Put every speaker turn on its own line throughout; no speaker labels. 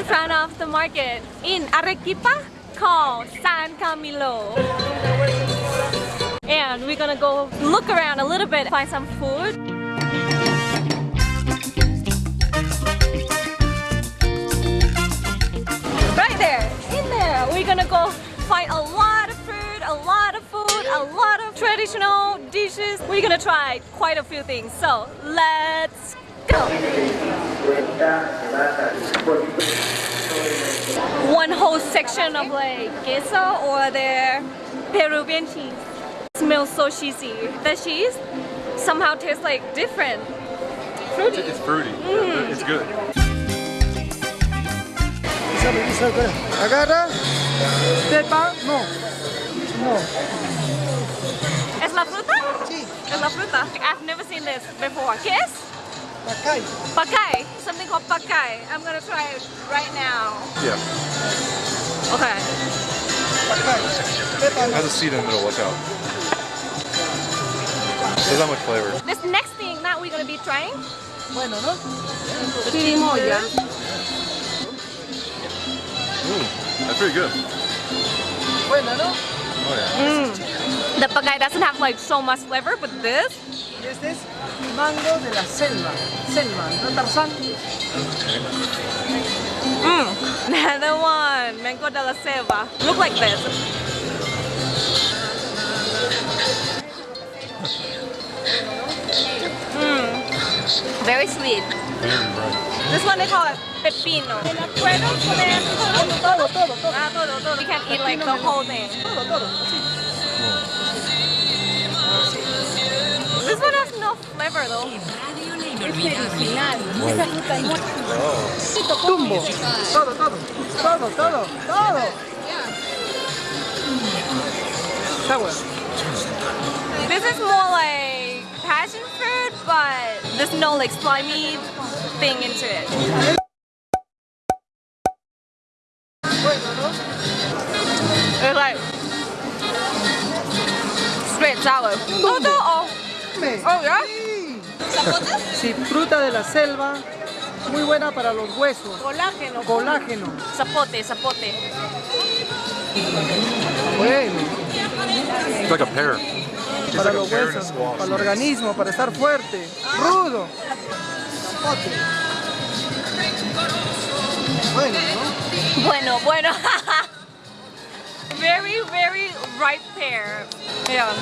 in front of the market in Arequipa called San Camilo. And we're gonna go look around a little bit, find some food. Right there, in there, we're gonna go find a lot of food, a lot of food, a lot of traditional dishes. We're gonna try quite a few things. So let's. One whole section of like queso or their Peruvian cheese. Smells so cheesy. The cheese somehow tastes like different. Fruity.
It's fruity. Mm. It's good.
Agarra. Sepa. No. No.
¿Es la fruta?
Sí.
Es la fruta. I've never seen this before. ¿Qué es?
Pacay.
Pacay. Something called pacay. I'm gonna try it right now.
Yeah.
Okay.
Pacay. Sepa.
It has a seed in the middle. Watch out. Doesn't much flavor.
This next thing that we're gonna be trying,
Bueno, ¿no?
chirimoya.
Ooh, that's pretty good.
Buena, ¿no?
Oh yeah. Mm.
The pacay doesn't have like so much flavor, but this,
este es mango de la selva. Selva, ¿no Tarzán?
mm, another one, mango de la selva. Look like this. Mm, very sweet. This one they call it pepino.
Todo.
Ah, todo, todo. You can eat like the whole thing. Flavor though.
Tumbo. Todo, todo. Todo, todo. Todo.
This is more like passion fruit, but there's no like slimy thing into it. It's like straight sour. Oh, oh, oh yeah?
Sí, fruta de la selva. Muy buena para los huesos.
Colágeno.
Colágeno.
Zapote, zapote.
Bueno.
It's like a pear. It's
Para
like
los huesos, para el organismo, para estar fuerte. Rudo. Bueno, ¿no?
Bueno, bueno. very, very ripe pear. Yeah.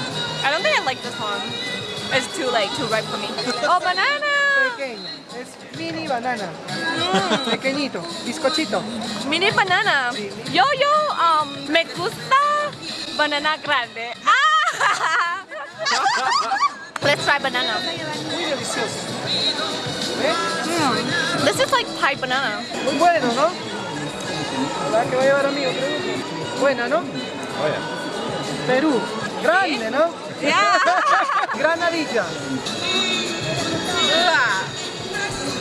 I don't think I like this one. It's too like too ripe for me. Oh, banana.
Pequeño. Es mini banana. Pequeñito. Bizcochito.
Mini banana. Yo, yo, um, me gusta banana grande. Ah! Let's try banana.
Muy delicioso. ¿Ve?
Mm. This is like pie banana.
Muy bueno, ¿no? ¿Verdad que va a llevar a mí otro grupo? Buena, ¿no?
Oh yeah.
Perú. Grande, ¿no?
Yeah.
Granadilla.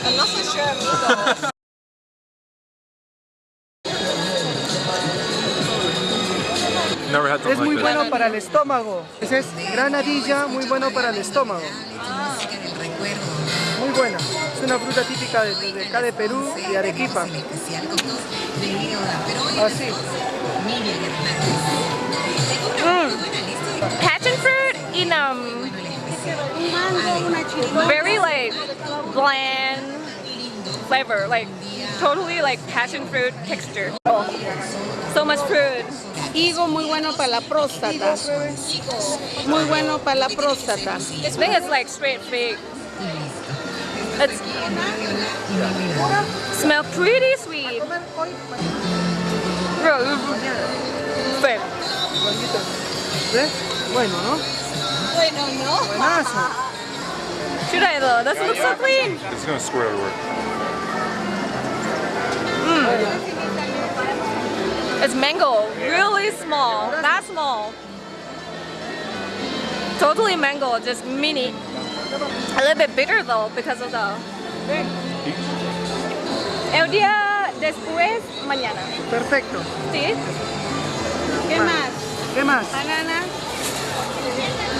I'm not so sure amigo.
Never had
Es muy
like
bueno para el estómago. Ese es granadilla, muy bueno para el estómago. Muy buena. Es una fruta típica de, de acá de Perú y Arequipa. Así.
Passion fruit in um very like bland flavor, like totally like passion fruit texture. So much fruit.
Higo muy bueno para la próstata. Muy bueno para la próstata.
I think it's like straight fig. It's smell pretty sweet. Fig.
¿Ves? Bueno, ¿no?
Bueno, no.
Buenazo.
Should I though? Doesn't look so clean.
It's gonna squirt everywhere. Hmm.
It's mango, really small, that small. Totally mango, just mini. A little bit bitter though because of the. El día después, mañana.
Perfecto.
¿Sí?
¿Qué más?
¿Qué más?
Banana.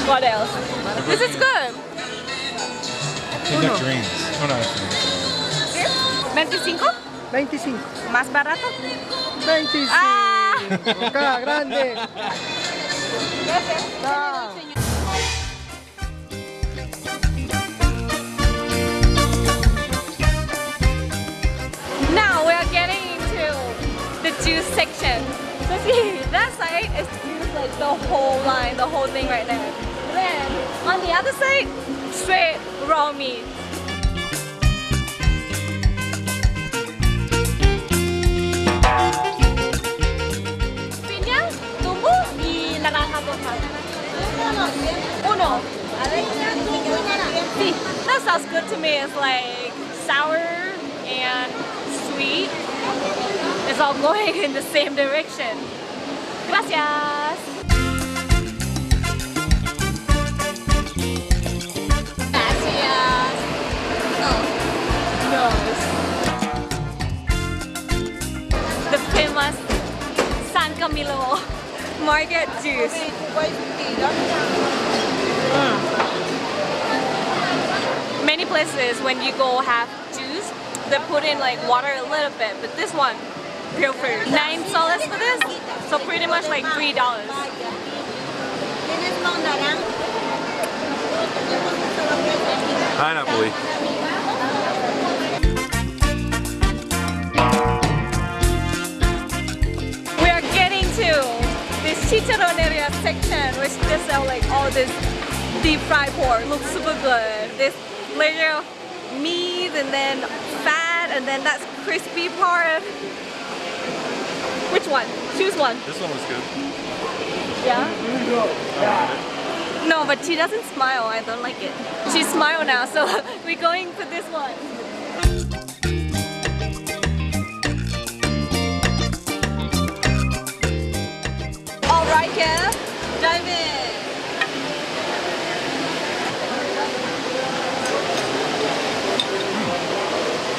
What else? This is good.
Nectarines. Oh, no, nectarines.
25?
25.
¿Más barato?
25.
Ah.
Acá, grande. Ah.
Now we are getting into the juice section. So see, that side is juice like the whole line, the whole thing right there. Then on the other side, straight raw meat. Total. Uno. That sounds good to me. It's like sour and sweet. It's all going in the same direction. Gracias. Famous San Camilo Market juice. Hmm. Many places when you go have juice, they put in like water a little bit, but this one, real fruit. Nine soles for this, so pretty much like three dollars.
Pineapple.
We chicharroneria section, which just sell like all this deep fried pork. Looks super good. This layer of meat and then fat and then that's crispy part. Which one? Choose one.
This one was good.
Yeah? No, but she doesn't smile. I don't like it. She smile now, so we're going for this one. Right, Kev, dive in.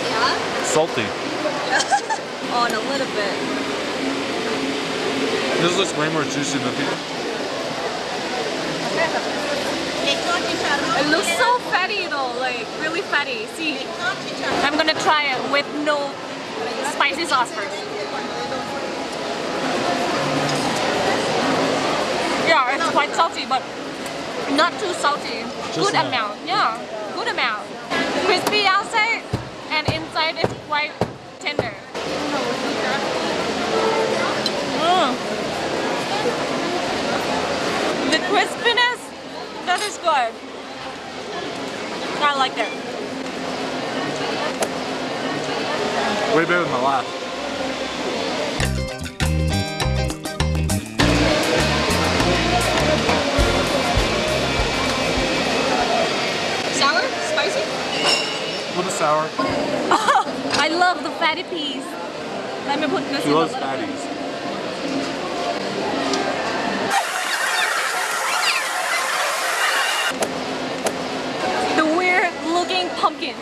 Yeah?
Salty.
On a little bit.
This looks way more juicy than the
It looks so fatty though, like really fatty. See, I'm gonna try it with no spicy sauce first. Yeah, it's quite salty, but not too salty. good
enough.
amount, yeah, good amount. Crispy outside and inside is quite tender. Mm. The crispiness, that is good. I like it.
Way better than the last.
Sour. I love the fatty peas. Let me put this
She
in
loves
bit.
fatties.
The weird looking pumpkin.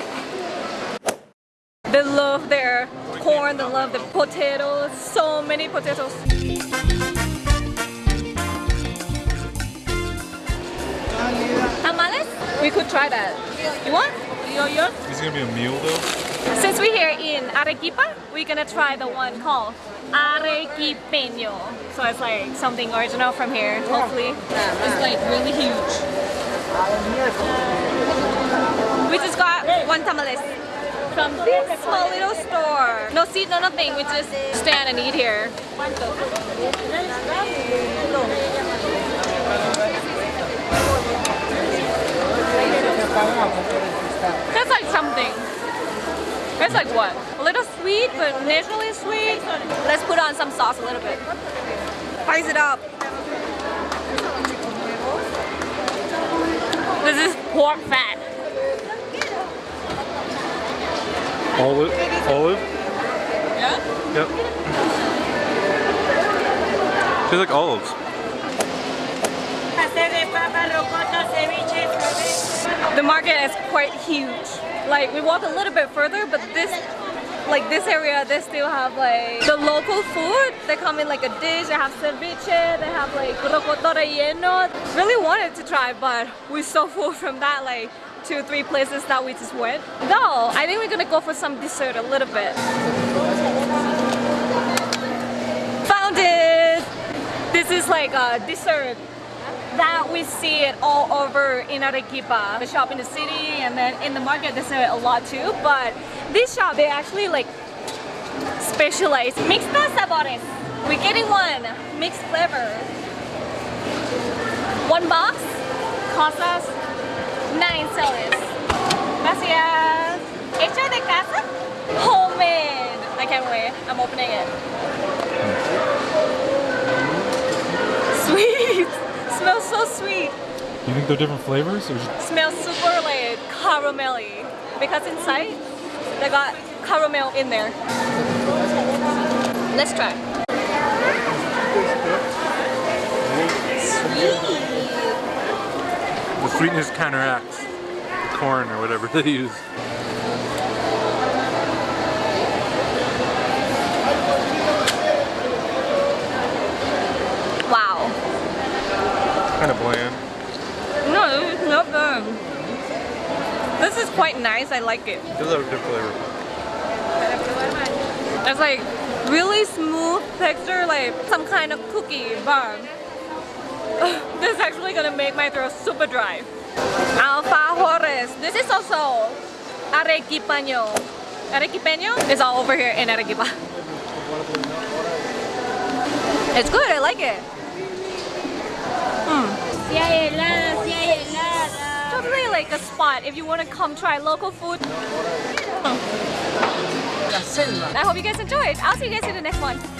They love their corn, they love the potatoes, so many potatoes. Tamales? We could try that. You want? You want yours?
This is gonna be a meal though.
Since we're here in Arequipa, we're gonna try the one called Arequipeño. So it's like something original from here, hopefully. It's like really huge. We just got one tamales from this small little store. No seat, no nothing. We just stand and eat here. It's like what? A little sweet, but naturally sweet. Let's put on some sauce a little bit. Spice it up. This is pork fat.
Olive. Olive.
Yeah?
Yep. Tastes like olives.
The market is quite huge. Like we walk a little bit further, but this like this area they still have like the local food. They come in like a dish, they have ceviche, they have like rocoto relleno. Really wanted to try, but we're so full from that like two, three places that we just went. Though, I think we're gonna go for some dessert a little bit. Found it! This is like a dessert that we see it all over in Arequipa. The shop in the city and then in the market they sell it a lot too. But this shop, they actually like specialize. Mixtas sabores. We're getting one. Mixed flavor. One box costs us 9 soles. Gracias. Hecho de casa? Homemade. I can't wait. I'm opening it. Sweet. Smells so sweet.
You think they're different flavors? Or just,
Smells super like caramelly. Because inside they got caramel in there. Let's try. Sweet.
The sweetness counteracts corn or whatever they use. Kind of bland.
No, this is not bad. This is quite nice. I like it.
Have a good flavor.
It's like really smooth texture, like some kind of cookie bar. this is actually gonna make my throat super dry. Alfajores. This is also arequipeño. Arequipeño is all over here in Arequipa. It's good. I like it. Totally like a spot if you want to come try local food. I hope you guys enjoyed. I'll see you guys in the next one.